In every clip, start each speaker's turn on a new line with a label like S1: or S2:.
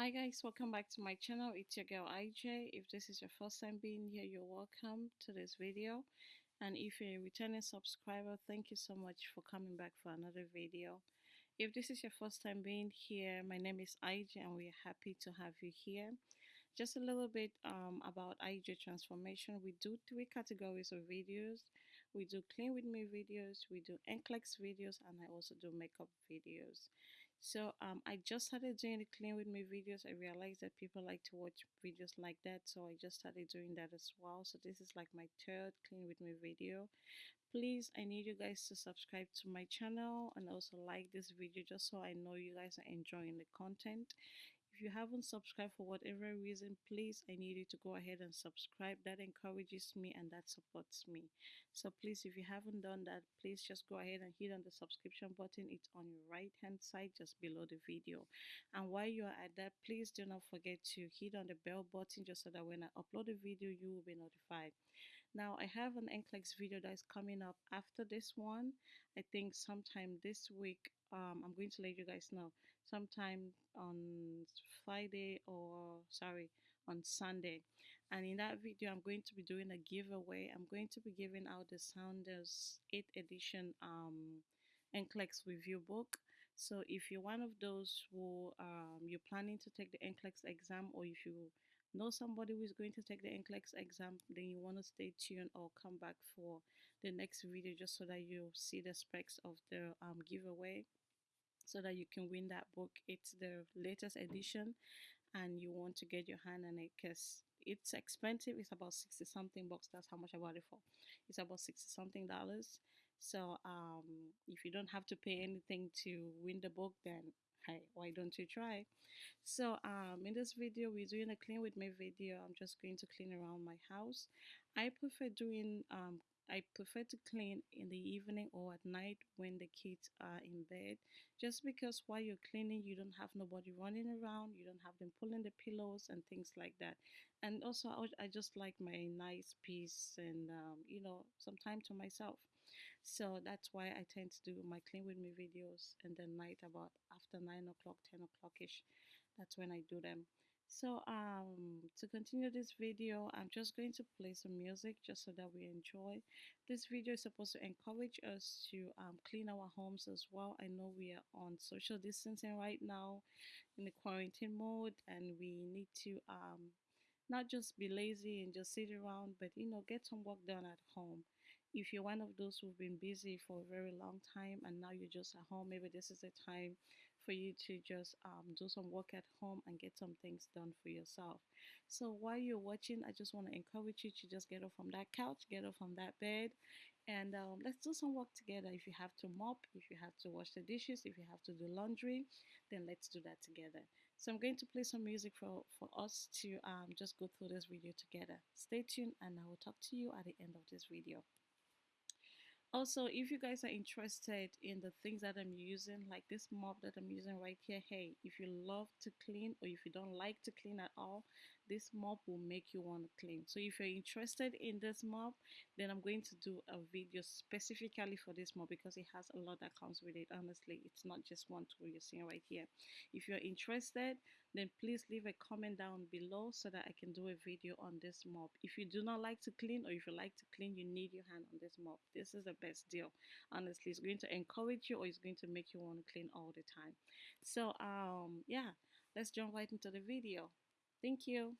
S1: Hi guys, welcome back to my channel. It's your girl IJ. If this is your first time being here, you're welcome to this video. And if you're a returning subscriber, thank you so much for coming back for another video. If this is your first time being here, my name is IJ and we're happy to have you here. Just a little bit um, about IJ transformation. We do three categories of videos. We do clean with me videos, we do NCLEX videos, and I also do makeup videos. So um, I just started doing the clean with me videos. I realized that people like to watch videos like that, so I just started doing that as well. So this is like my third clean with me video. Please, I need you guys to subscribe to my channel and also like this video just so I know you guys are enjoying the content. If you haven't subscribed for whatever reason, please, I need you to go ahead and subscribe. That encourages me and that supports me. So please, if you haven't done that, please just go ahead and hit on the subscription button. It's on your right hand side just below the video. And while you are at that, please do not forget to hit on the bell button just so that when I upload a video, you will be notified. Now, I have an NCLEX video that is coming up after this one. I think sometime this week um, I'm going to let you guys know. Sometime on Friday or sorry on Sunday. And in that video I'm going to be doing a giveaway. I'm going to be giving out the Saunders 8th edition um, NCLEX review book. So if you're one of those who um, you're planning to take the NCLEX exam or if you know somebody who is going to take the NCLEX exam, then you want to stay tuned or come back for the next video just so that you see the specs of the um, giveaway so that you can win that book. It's the latest edition and you want to get your hand on it because it's expensive. It's about 60 something bucks. That's how much I bought it for. It's about 60 something dollars. So um, if you don't have to pay anything to win the book, then hey, why don't you try? So um, in this video, we're doing a clean with me video. I'm just going to clean around my house. I prefer doing um, I prefer to clean in the evening or at night when the kids are in bed just because while you're cleaning you don't have nobody running around you don't have them pulling the pillows and things like that and also I, just like my nice peace and um, you know some time to myself so that's why I tend to do my clean with me videos in the night about after 9 o'clock 10 o'clock ish that's when I do them. So um to continue this video i'm just going to play some music just so that we enjoy. This video is supposed to encourage us to um, clean our homes as well. I know we are on social distancing right now in the quarantine mode and we need to um not just be lazy and just sit around but you know get some work done at home if you're one of those who've been busy for a very long time and now you're just at home maybe this is a time for you to just um, do some work at home and get some things done for yourself. So while you're watching, I just want to encourage you to just get up from that couch, get up from that bed, and um, let's do some work together. If you have to mop, if you have to wash the dishes, if you have to do laundry, then let's do that together. So I'm going to play some music for, for us to um, just go through this video together. Stay tuned and I will talk to you at the end of this video also if you guys are interested in the things that i'm using like this mop that i'm using right here hey if you love to clean or if you don't like to clean at all this mop will make you want to clean. So if you're interested in this mop then i'm going to do a video specifically for this mop because it has a lot that comes with it. Honestly it's not just one tool you're seeing right here. If you're interested then please leave a comment down below so that i can do a video on this mop if you do not like to clean or if you like to clean you need your hand on this mop this is the best deal. Honestly it's going to encourage you or it's going to make you want to clean all the time. So um yeah let's jump right into the video Thank you.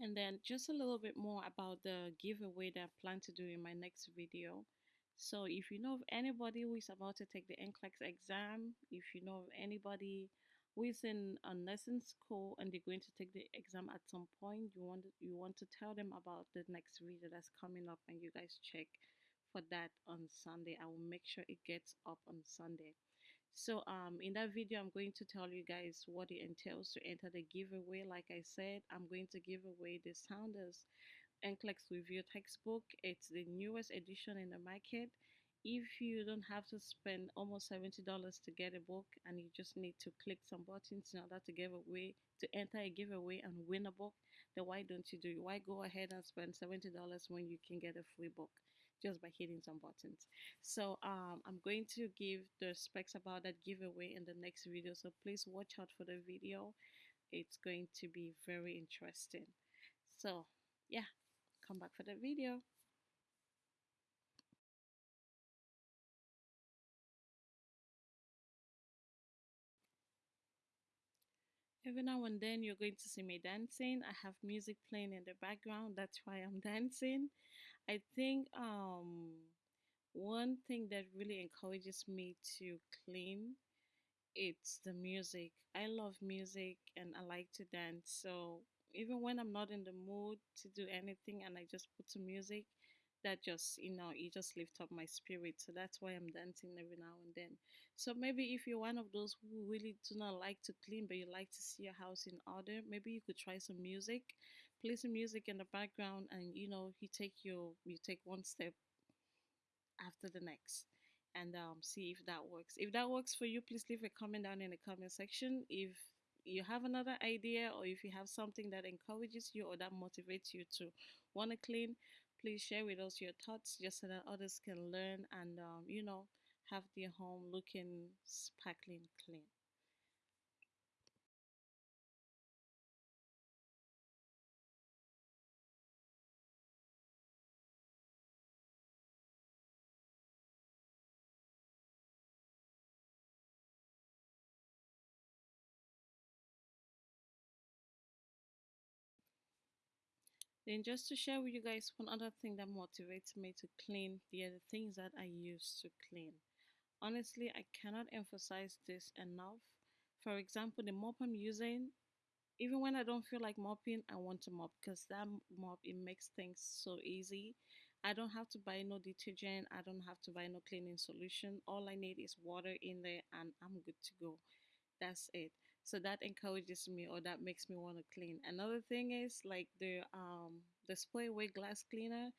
S1: And then just a little bit more about the giveaway that I plan to do in my next video. So if you know of anybody who is about to take the NCLEX exam, if you know of anybody who is in a nursing school and they're going to take the exam at some point. You want you want to tell them about the next video that's coming up and you guys check for that on sunday. I will make sure it gets up on sunday. So um in that video i'm going to tell you guys what it entails to enter the giveaway. Like i said i'm going to give away the Saunders NCLEX review textbook. It's the newest edition in the market if you don't have to spend almost $70 to get a book and you just need to click some buttons in order to give away to enter a giveaway and win a book then why don't you do it? Why go ahead and spend $70 when you can get a free book just by hitting some buttons? So um, i'm going to give the specs about that giveaway in the next video so please watch out for the video. It's going to be very interesting. So yeah come back for the video Every now and then you're going to see me dancing. I have music playing in the background. That's why I'm dancing. I think um one thing that really encourages me to clean it's the music. I love music and I like to dance. So even when I'm not in the mood to do anything and I just put some music, that just you know it just lift up my spirit so that's why i'm dancing every now and then so maybe if you're one of those who really do not like to clean but you like to see your house in order maybe you could try some music play some music in the background and you know you take your you take one step after the next and um, see if that works. If that works for you please leave a comment down in the comment section. If you have another idea or if you have something that encourages you or that motivates you to want to clean please share with us your thoughts just so that others can learn and um, you know have their home looking sparkling clean. Then just to share with you guys one other thing that motivates me to clean the other things that i use to clean honestly i cannot emphasize this enough for example the mop i'm using even when I don't feel like mopping, I want to mop because that mop it makes things so easy. I don't have to buy no detergent. I don't have to buy no cleaning solution. All I need is water in there and I'm good to go. That's it. So that encourages me or that makes me want to clean. Another thing is like the um the spray away glass cleaner.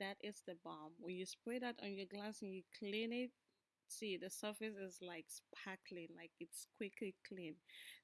S1: That is the bomb. When you spray that on your glass and you clean it, see the surface is like sparkling like it's quickly clean.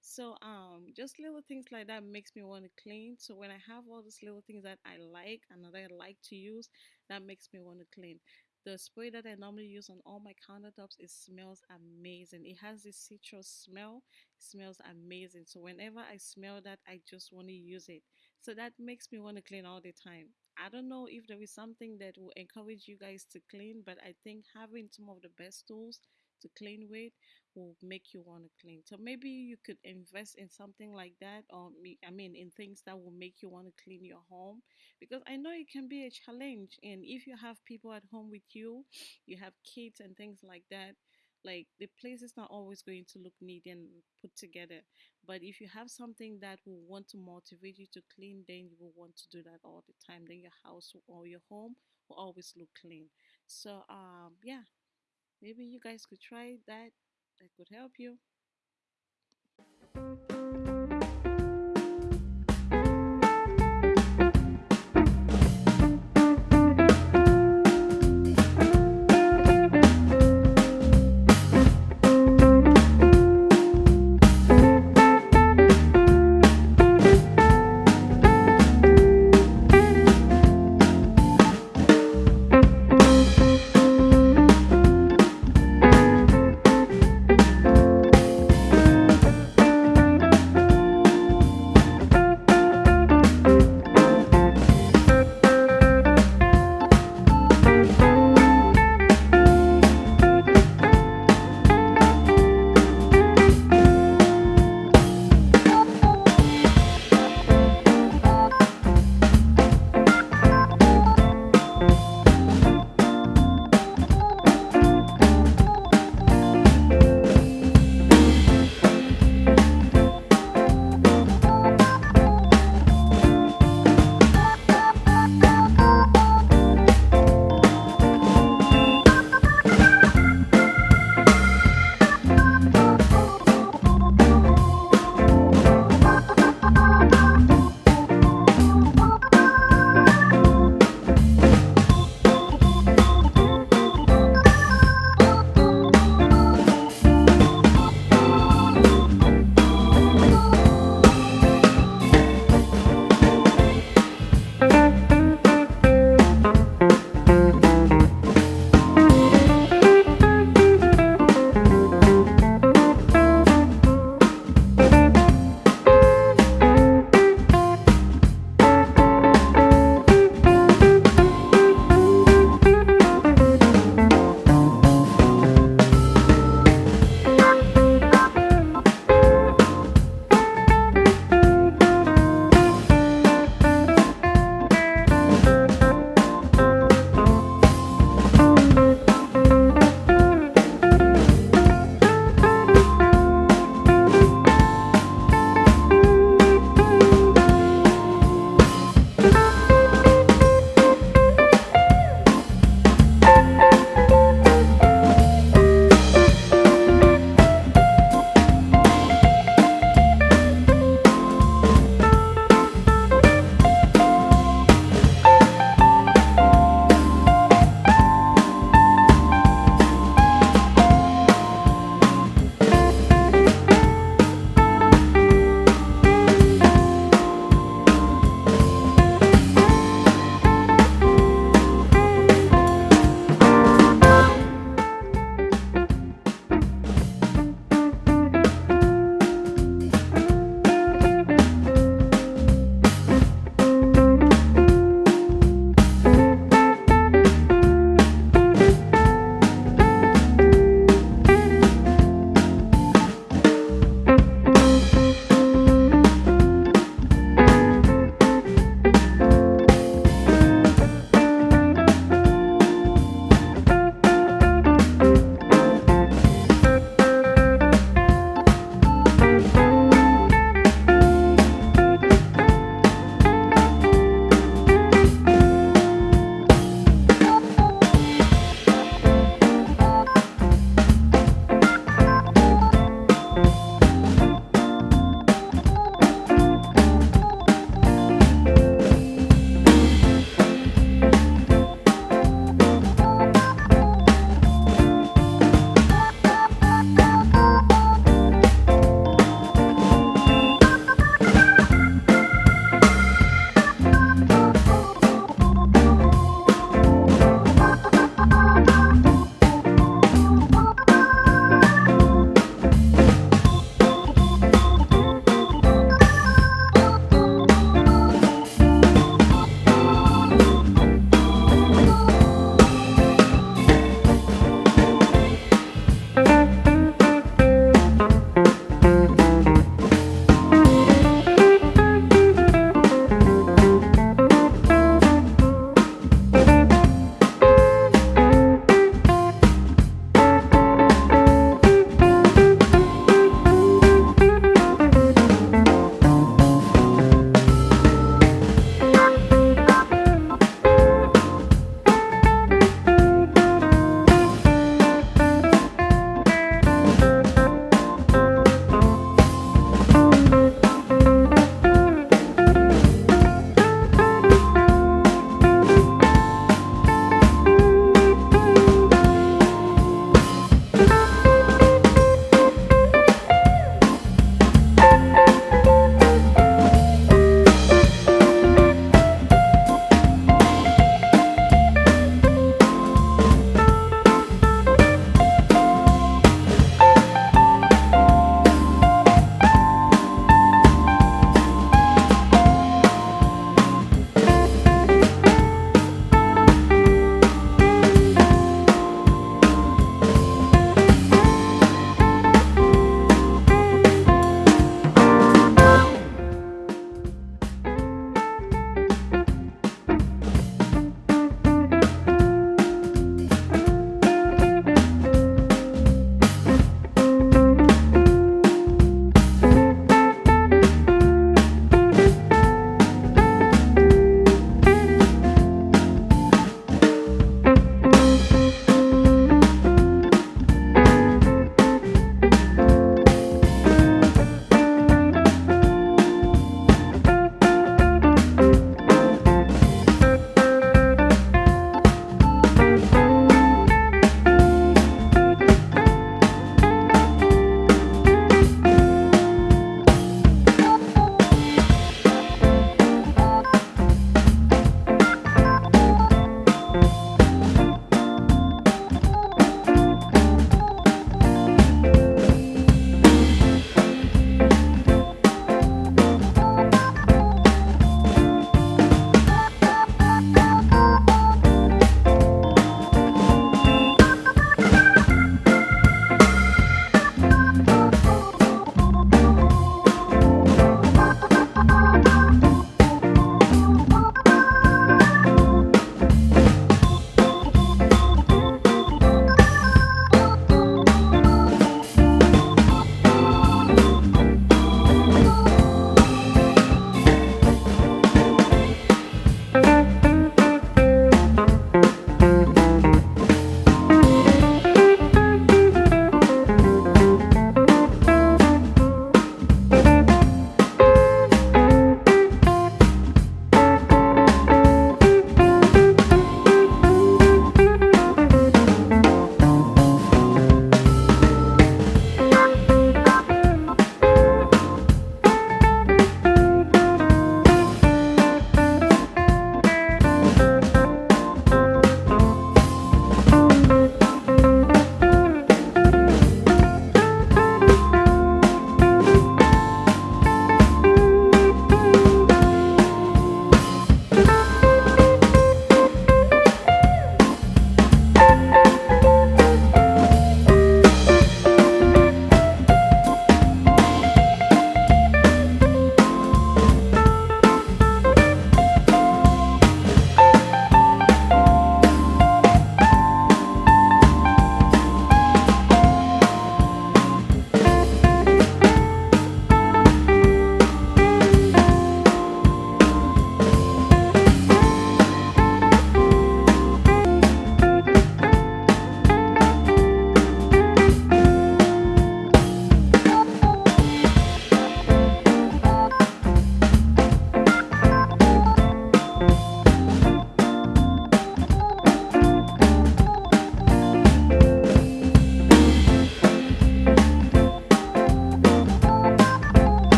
S1: So um just little things like that makes me want to clean. So when i have all these little things that i like and that i like to use that makes me want to clean. The spray that I normally use on all my countertops it smells amazing. It has this citrus smell it smells amazing. So whenever I smell that I just want to use it. So that makes me want to clean all the time I don't know if there is something that will encourage you guys to clean, but I think having some of the best tools to clean with will make you want to clean. So maybe you could invest in something like that, or I mean, in things that will make you want to clean your home because I know it can be a challenge. And if you have people at home with you, you have kids and things like that, like the place is not always going to look neat and put together. But if you have something that will want to motivate you to clean, then you will want to do that all the time. Then your house or your home will always look clean. So um yeah, maybe you guys could try that. That could help you.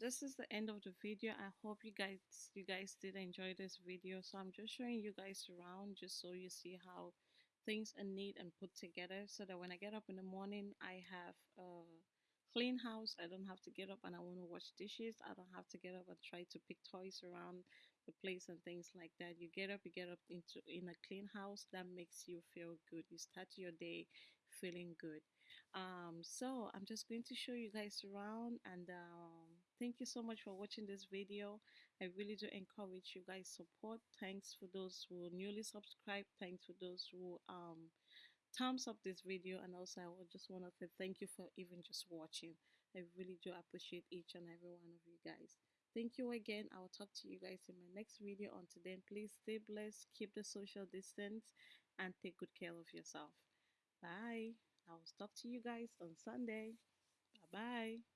S1: This is the end of the video. I hope you guys you guys did enjoy this video. So i'm just showing you guys around just so you see how things are neat and put together so that when i get up in the morning i have a clean house. I don't have to get up and i want to wash dishes. I don't have to get up and try to pick toys around the place and things like that. You get up you get up into in a clean house. That makes you feel good. You start your day feeling good. Um so i'm just going to show you guys around and um thank you so much for watching this video. I really do encourage you guys support. Thanks for those who newly subscribed. Thanks for those who um thumbs up this video. And also i just want to say thank you for even just watching. I really do appreciate each and every one of you guys. Thank you again. I will talk to you guys in my next video. Until then please stay blessed keep the social distance and take good care of yourself. Bye. I will talk to you guys on Sunday. Bye bye.